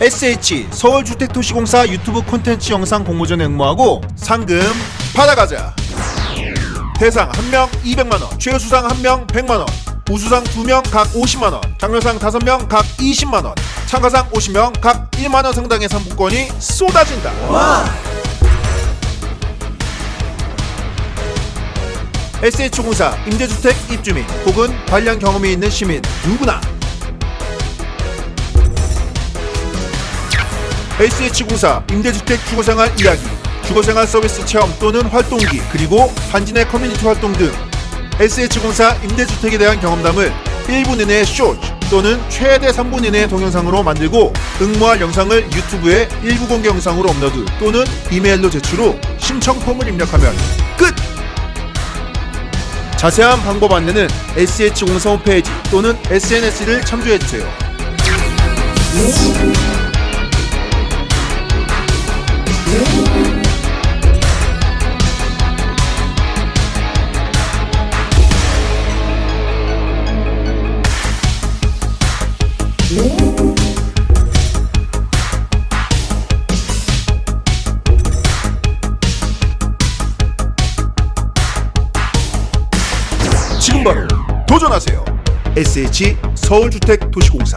SH 서울주택도시공사 유튜브 콘텐츠 영상 공모전에 응모하고 상금 받아가자. 대상 1명 200만원, 최우수상 1명 100만원, 우수상 2명 각 50만원, 장려상 5명 각 20만원, 참가상 50명 각 1만원 상당의 상품권이 쏟아진다. SH공사 임대주택 입주민 혹은 관련 경험이 있는 시민 누구나 SH공사 임대주택 주거생활 이야기 주거생활 서비스 체험 또는 활동기 그리고 내 커뮤니티 활동 등 SH공사 임대주택에 대한 경험담을 1분 이내의 쇼츠 또는 최대 3분 이내의 동영상으로 만들고 응모할 영상을 유튜브에 일부 공개 영상으로 업로드 또는 이메일로 제출 후 신청 폼을 입력하면 끝! 자세한 방법 안내는 SH공사 홈페이지 또는 SNS를 참조해주세요. 지금 바로 도전하세요. SH 서울주택도시공사